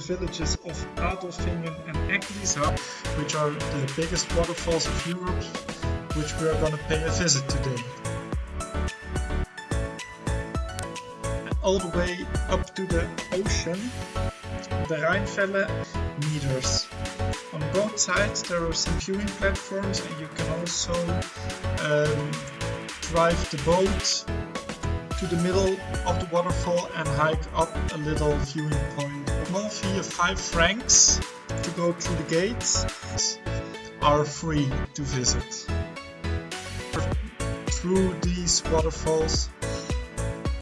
villages of Adolfingen and Eglisau, which are the biggest waterfalls of Europe, which we are going to pay a visit today. All the way up to the ocean, the Rheinfälle meters. On both sides there are some viewing platforms and you can also um, drive the boat to the middle of the waterfall and hike up a little viewing point. Small of 5 francs to go through the gates are free to visit. Through these waterfalls